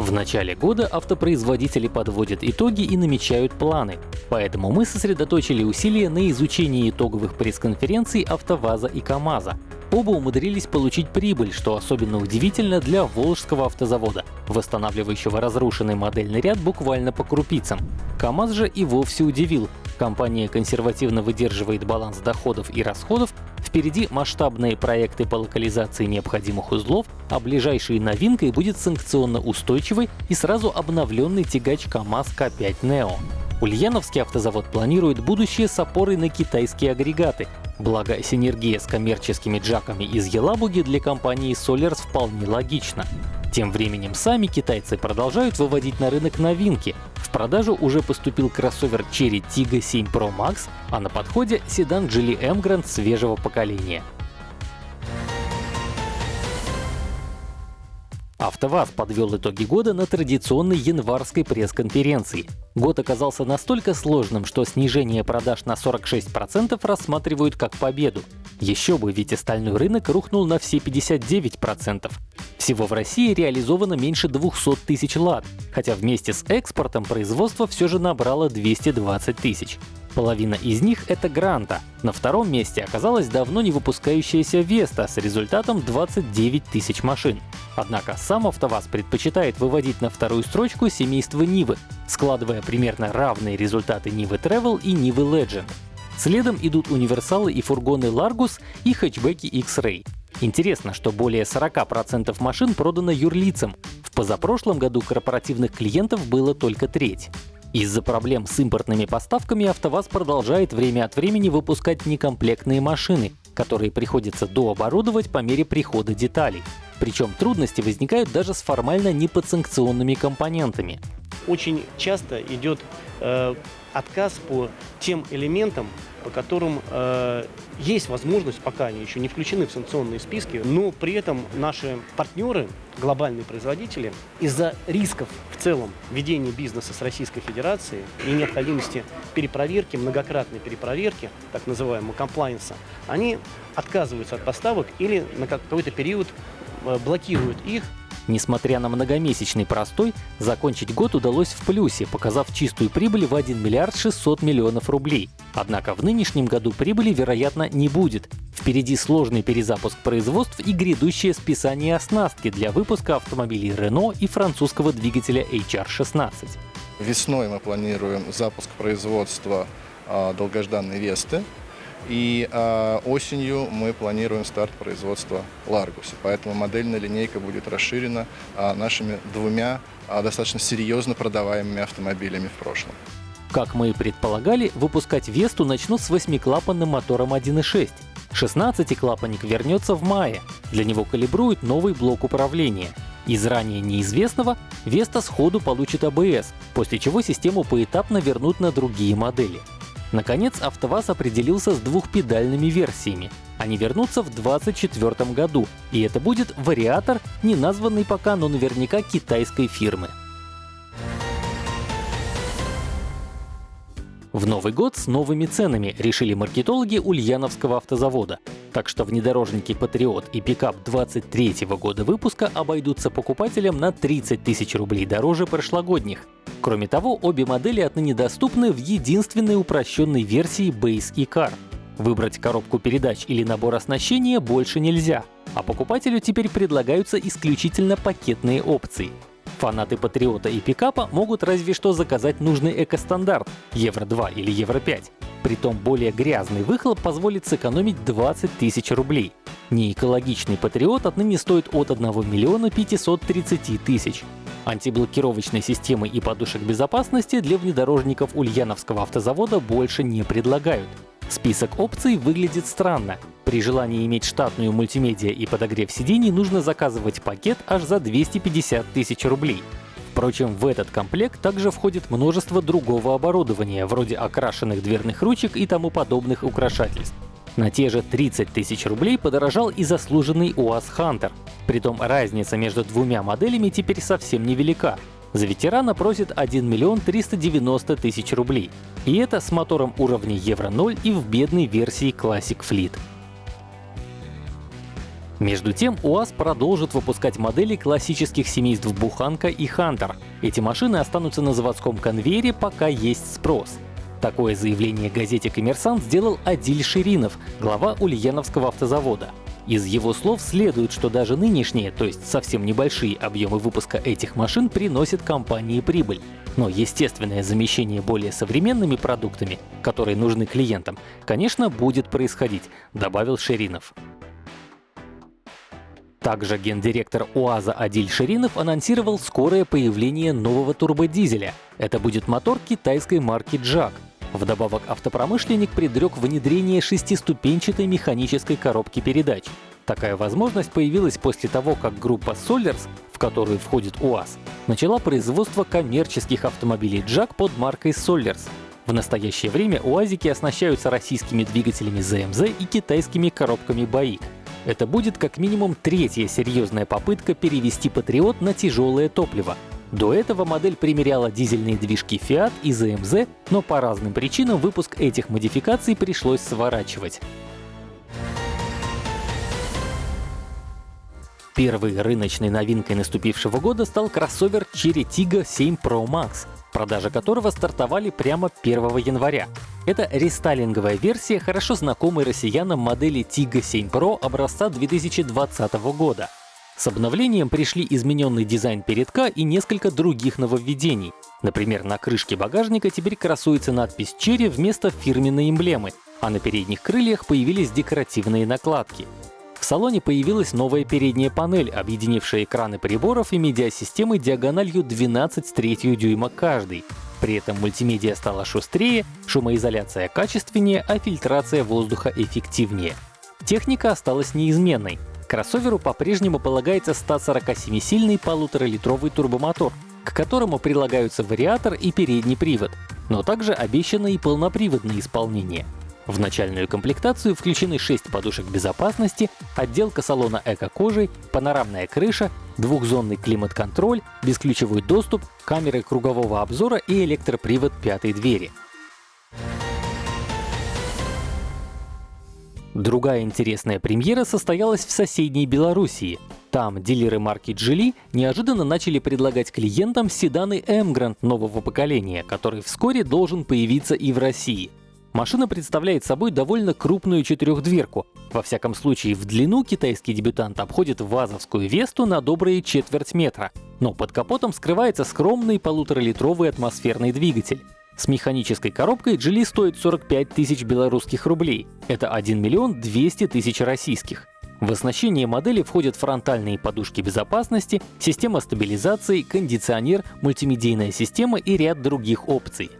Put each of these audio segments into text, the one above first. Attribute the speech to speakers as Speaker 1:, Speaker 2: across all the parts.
Speaker 1: В начале года автопроизводители подводят итоги и намечают планы. Поэтому мы сосредоточили усилия на изучении итоговых пресс-конференций АвтоВАЗа и КАМАЗа. Оба умудрились получить прибыль, что особенно удивительно для Волжского автозавода, восстанавливающего разрушенный модельный ряд буквально по крупицам. КАМАЗ же и вовсе удивил. Компания консервативно выдерживает баланс доходов и расходов, впереди масштабные проекты по локализации необходимых узлов, а ближайшей новинкой будет санкционно устойчивый и сразу обновленный тягач КАМАЗ К5 Neo. Ульяновский автозавод планирует будущее с опорой на китайские агрегаты, Благо, синергия с коммерческими джаками из Елабуги для компании Solars вполне логична. Тем временем сами китайцы продолжают выводить на рынок новинки. В продажу уже поступил кроссовер Cherry Tiggo 7 Pro Max, а на подходе седан Geely Emgrand свежего поколения. АвтоВАЗ подвел итоги года на традиционной январской пресс-конференции. Год оказался настолько сложным, что снижение продаж на 46% рассматривают как победу. Еще бы, ведь остальной рынок рухнул на все 59%. Всего в России реализовано меньше 200 тысяч лад, хотя вместе с экспортом производство все же набрало 220 тысяч. Половина из них — это Гранта. На втором месте оказалась давно не выпускающаяся Веста с результатом 29 тысяч машин. Однако сам АвтоВАЗ предпочитает выводить на вторую строчку семейство Нивы, складывая примерно равные результаты Нивы Travel и Нивы Legend. Следом идут универсалы и фургоны Largus и хэтчбеки X-Ray. Интересно, что более 40% машин продано юрлицам. В позапрошлом году корпоративных клиентов было только треть. Из-за проблем с импортными поставками АвтоВАЗ продолжает время от времени выпускать некомплектные машины, которые приходится дооборудовать по мере прихода деталей. Причем трудности возникают даже с формально неподсанкционными компонентами.
Speaker 2: Очень часто идет э, отказ по тем элементам, по которым э, есть возможность, пока они еще не включены в санкционные списки, но при этом наши партнеры, глобальные производители, из-за рисков в целом ведения бизнеса с Российской Федерацией и необходимости перепроверки, многократной перепроверки, так называемого комплайенса, они отказываются от поставок или на какой-то период э, блокируют их
Speaker 1: Несмотря на многомесячный простой, закончить год удалось в плюсе, показав чистую прибыль в 1 миллиард 600 миллионов рублей. Однако в нынешнем году прибыли, вероятно, не будет. Впереди сложный перезапуск производств и грядущее списание оснастки для выпуска автомобилей Renault и французского двигателя HR-16.
Speaker 3: Весной мы планируем запуск производства э, долгожданной Весты. И э, осенью мы планируем старт производства Ларгуса. Поэтому модельная линейка будет расширена э, нашими двумя э, достаточно серьезно продаваемыми автомобилями в прошлом.
Speaker 1: Как мы и предполагали, выпускать Весту начнут с восьмиклапанным мотором 1.6. 16-клапанник вернется в мае. Для него калибруют новый блок управления. Из ранее неизвестного Веста сходу получит ABS, после чего систему поэтапно вернут на другие модели. Наконец, АвтоВАЗ определился с двухпедальными версиями. Они вернутся в 2024 году, и это будет вариатор, не названный пока, но наверняка китайской фирмы. В Новый год с новыми ценами решили маркетологи Ульяновского автозавода. Так что внедорожники Патриот и пикап 23 года выпуска обойдутся покупателям на 30 тысяч рублей дороже прошлогодних. Кроме того, обе модели отныне доступны в единственной упрощенной версии Base и Car. Выбрать коробку передач или набор оснащения больше нельзя, а покупателю теперь предлагаются исключительно пакетные опции. Фанаты Патриота и пикапа могут разве что заказать нужный экостандарт — Евро-2 или Евро-5. Притом более грязный выхлоп позволит сэкономить 20 тысяч рублей. Неэкологичный Патриот отныне стоит от 1 миллиона 530 тысяч. Антиблокировочной системы и подушек безопасности для внедорожников Ульяновского автозавода больше не предлагают. Список опций выглядит странно. При желании иметь штатную мультимедиа и подогрев сидений нужно заказывать пакет аж за 250 тысяч рублей. Впрочем, в этот комплект также входит множество другого оборудования, вроде окрашенных дверных ручек и тому подобных украшательств. На те же 30 тысяч рублей подорожал и заслуженный УАЗ Хантер. Притом разница между двумя моделями теперь совсем невелика. За ветерана просит 1 миллион 390 тысяч рублей. И это с мотором уровня Евро 0 и в бедной версии Classic Fleet. Между тем, УАЗ продолжит выпускать модели классических семейств Буханка и Хантер. Эти машины останутся на заводском конвейере, пока есть спрос. Такое заявление газете «Коммерсант» сделал Адиль Ширинов, глава Ульяновского автозавода. Из его слов следует, что даже нынешние, то есть совсем небольшие объемы выпуска этих машин приносят компании прибыль. Но естественное замещение более современными продуктами, которые нужны клиентам, конечно, будет происходить, добавил Ширинов. Также гендиректор УАЗа Адиль Ширинов анонсировал скорое появление нового турбодизеля. Это будет мотор китайской марки JAG. Вдобавок автопромышленник предрек внедрение шестиступенчатой механической коробки передач. Такая возможность появилась после того, как группа Solers, в которую входит УАЗ, начала производство коммерческих автомобилей JAG под маркой Solers. В настоящее время УАЗики оснащаются российскими двигателями ZMZ и китайскими коробками BAIC. Это будет как минимум третья серьезная попытка перевести Патриот на тяжелое топливо. До этого модель примеряла дизельные движки Fiat и ZMZ, но по разным причинам выпуск этих модификаций пришлось сворачивать. Первой рыночной новинкой наступившего года стал кроссовер Cherry Tiggo 7 Pro Max, продажи которого стартовали прямо 1 января. Это рестайлинговая версия хорошо знакомой россиянам модели Tiggo 7 Pro образца 2020 года. С обновлением пришли измененный дизайн передка и несколько других нововведений. Например, на крышке багажника теперь красуется надпись Cherry вместо фирменной эмблемы, а на передних крыльях появились декоративные накладки. В салоне появилась новая передняя панель, объединившая экраны приборов и медиасистемы диагональю 12,3 дюйма каждый. При этом мультимедиа стала шустрее, шумоизоляция качественнее, а фильтрация воздуха эффективнее. Техника осталась неизменной. Кроссоверу по-прежнему полагается 147-сильный полуторалитровый турбомотор, к которому прилагаются вариатор и передний привод, но также обещано и полноприводное исполнение — в начальную комплектацию включены 6 подушек безопасности, отделка салона эко-кожей, панорамная крыша, двухзонный климат-контроль, бесключевой доступ, камеры кругового обзора и электропривод пятой двери. Другая интересная премьера состоялась в соседней Белоруссии. Там дилеры марки Geely неожиданно начали предлагать клиентам седаны Emgrand нового поколения, который вскоре должен появиться и в России. Машина представляет собой довольно крупную четырехдверку. Во всяком случае, в длину китайский дебютант обходит вазовскую Весту на добрые четверть метра. Но под капотом скрывается скромный полуторалитровый атмосферный двигатель. С механической коробкой Geely стоит 45 тысяч белорусских рублей. Это 1 миллион 200 тысяч российских. В оснащение модели входят фронтальные подушки безопасности, система стабилизации, кондиционер, мультимедийная система и ряд других опций.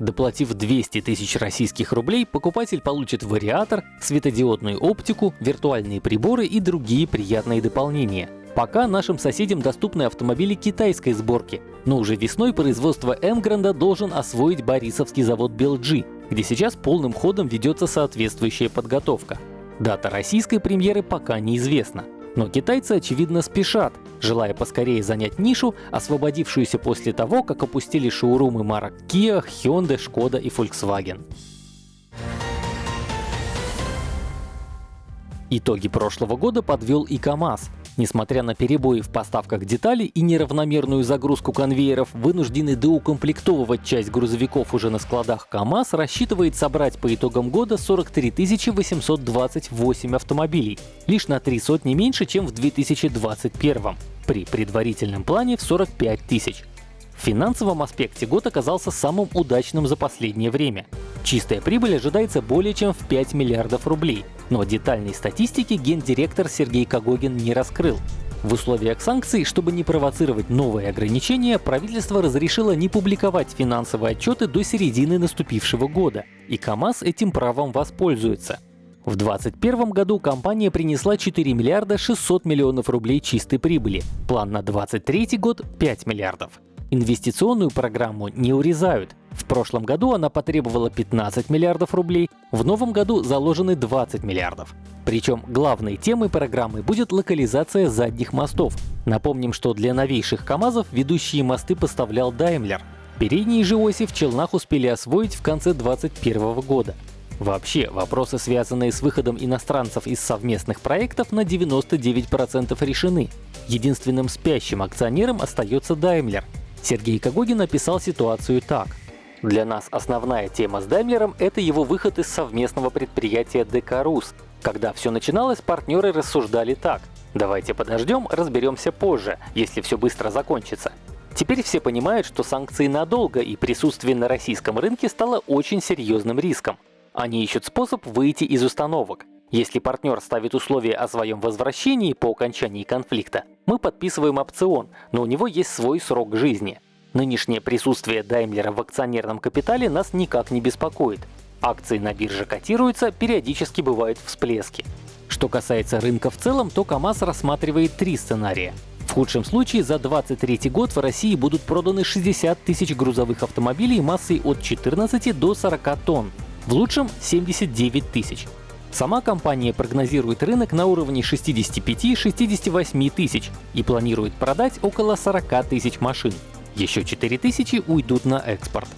Speaker 1: Доплатив 200 тысяч российских рублей, покупатель получит вариатор, светодиодную оптику, виртуальные приборы и другие приятные дополнения. Пока нашим соседям доступны автомобили китайской сборки, но уже весной производство Эмгранда должен освоить Борисовский завод Белджи, где сейчас полным ходом ведется соответствующая подготовка. Дата российской премьеры пока неизвестна. Но китайцы, очевидно, спешат, желая поскорее занять нишу, освободившуюся после того, как опустили шоурумы марок Kia, Hyundai, Skoda и Volkswagen. Итоги прошлого года подвел и КАМАЗ. Несмотря на перебои в поставках деталей и неравномерную загрузку конвейеров, вынуждены доукомплектовывать часть грузовиков уже на складах КАМАЗ рассчитывает собрать по итогам года 43 828 автомобилей, лишь на три сотни меньше, чем в 2021 при предварительном плане в 45 тысяч. В финансовом аспекте год оказался самым удачным за последнее время. Чистая прибыль ожидается более чем в 5 миллиардов рублей, но детальной статистики гендиректор Сергей Кагогин не раскрыл. В условиях санкций, чтобы не провоцировать новые ограничения, правительство разрешило не публиковать финансовые отчеты до середины наступившего года, и КАМАЗ этим правом воспользуется. В 2021 году компания принесла 4 миллиарда 600 миллионов рублей чистой прибыли, план на 2023 год — 5 миллиардов. Инвестиционную программу не урезают. В прошлом году она потребовала 15 миллиардов рублей, в новом году заложены 20 миллиардов. Причем главной темой программы будет локализация задних мостов. Напомним, что для новейших КАМАЗов ведущие мосты поставлял Daimler. Передние же оси в Челнах успели освоить в конце 2021 года. Вообще, вопросы, связанные с выходом иностранцев из совместных проектов, на 99% решены. Единственным спящим акционером остается Daimler. Сергей Когогин описал ситуацию так. Для нас основная тема с Даймлером — это его выход из совместного предприятия Декарус. Когда все начиналось, партнеры рассуждали так. Давайте подождем, разберемся позже, если все быстро закончится. Теперь все понимают, что санкции надолго, и присутствие на российском рынке стало очень серьезным риском. Они ищут способ выйти из установок. Если партнер ставит условия о своем возвращении по окончании конфликта, мы подписываем опцион, но у него есть свой срок жизни. Нынешнее присутствие Даймлера в акционерном капитале нас никак не беспокоит. Акции на бирже котируются, периодически бывают всплески. Что касается рынка в целом, то КАМАЗ рассматривает три сценария. В худшем случае за 2023 год в России будут проданы 60 тысяч грузовых автомобилей массой от 14 до 40 тонн, в лучшем — 79 тысяч. Сама компания прогнозирует рынок на уровне 65-68 тысяч и планирует продать около 40 тысяч машин. Еще 4 тысячи уйдут на экспорт.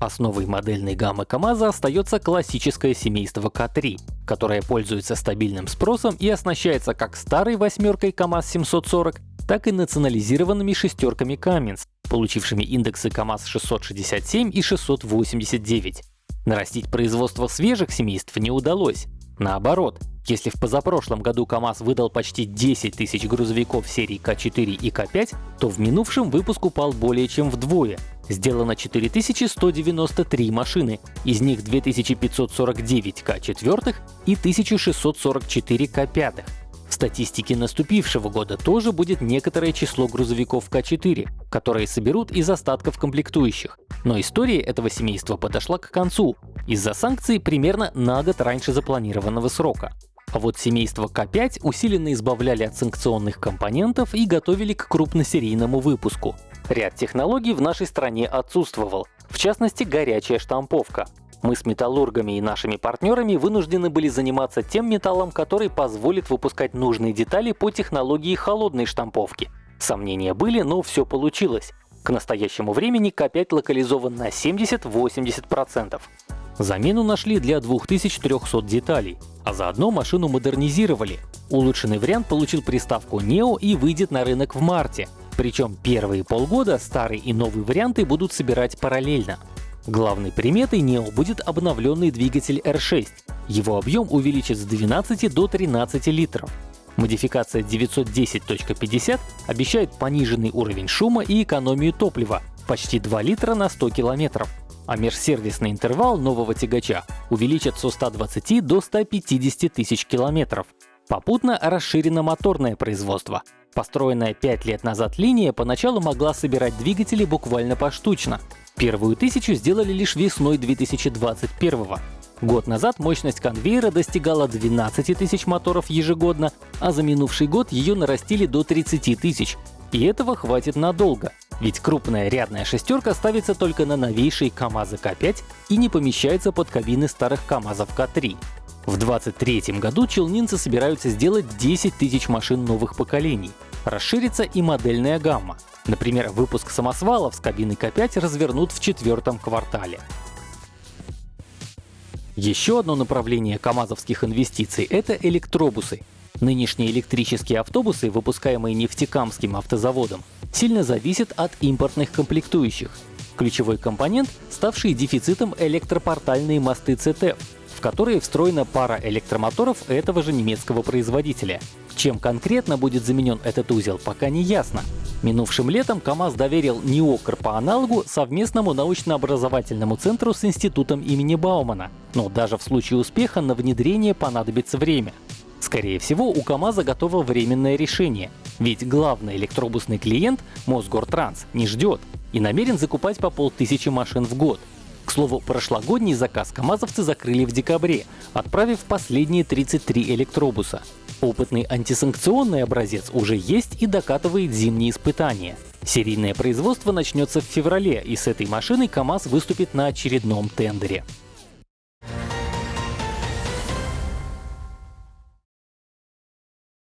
Speaker 1: Основой модельной гаммы КАМАЗа остается классическое семейство К3, которое пользуется стабильным спросом и оснащается как старой восьмеркой КАМАЗ-740, так и национализированными шестерками Cummins, получившими индексы КАМАЗ-667 и 689. Нарастить производство свежих семейств не удалось. Наоборот, если в позапрошлом году КАМАЗ выдал почти 10 тысяч грузовиков серии К4 и К5, то в минувшем выпуск упал более чем вдвое. Сделано 4193 машины, из них 2549 К4 и 1644 К5. В статистике наступившего года тоже будет некоторое число грузовиков К4, которые соберут из остатков комплектующих. Но история этого семейства подошла к концу из-за санкций примерно на год раньше запланированного срока. А вот семейство К5 усиленно избавляли от санкционных компонентов и готовили к крупносерийному выпуску. Ряд технологий в нашей стране отсутствовал, в частности горячая штамповка. Мы с металлургами и нашими партнерами вынуждены были заниматься тем металлом, который позволит выпускать нужные детали по технологии холодной штамповки. Сомнения были, но все получилось. К настоящему времени К5 локализован на 70-80%. Замену нашли для 2300 деталей, а заодно машину модернизировали. Улучшенный вариант получил приставку Neo и выйдет на рынок в марте. Причем первые полгода старый и новый варианты будут собирать параллельно. Главной приметой Neo будет обновленный двигатель R6. Его объем увеличит с 12 до 13 литров. Модификация 910.50 обещает пониженный уровень шума и экономию топлива — почти 2 литра на 100 километров а межсервисный интервал нового тягача увеличат со 120 до 150 тысяч километров. Попутно расширено моторное производство. Построенная 5 лет назад линия поначалу могла собирать двигатели буквально поштучно. Первую тысячу сделали лишь весной 2021 -го. Год назад мощность конвейера достигала 12 тысяч моторов ежегодно, а за минувший год ее нарастили до 30 тысяч. И этого хватит надолго. Ведь крупная рядная шестерка ставится только на новейшие КАМАЗы К5 и не помещается под кабины старых КАМАЗов К3. В 2023 году челнинцы собираются сделать 10 тысяч машин новых поколений. Расширится и модельная гамма. Например, выпуск самосвалов с кабиной К5 развернут в четвертом квартале. Еще одно направление камазовских инвестиций — это электробусы. Нынешние электрические автобусы, выпускаемые нефтекамским автозаводом, сильно зависят от импортных комплектующих. Ключевой компонент — ставшие дефицитом электропортальные мосты CTF, в которые встроена пара электромоторов этого же немецкого производителя. Чем конкретно будет заменен этот узел, пока не ясно. Минувшим летом КАМАЗ доверил НИОКР по аналогу совместному научно-образовательному центру с институтом имени Баумана. Но даже в случае успеха на внедрение понадобится время. Скорее всего, у КАМАЗа готово временное решение, ведь главный электробусный клиент Мосгортранс не ждет и намерен закупать по полтысячи машин в год. К слову, прошлогодний заказ КАМАЗовцы закрыли в декабре, отправив последние 33 электробуса. Опытный антисанкционный образец уже есть и докатывает зимние испытания. Серийное производство начнется в феврале, и с этой машиной КАМАЗ выступит на очередном тендере.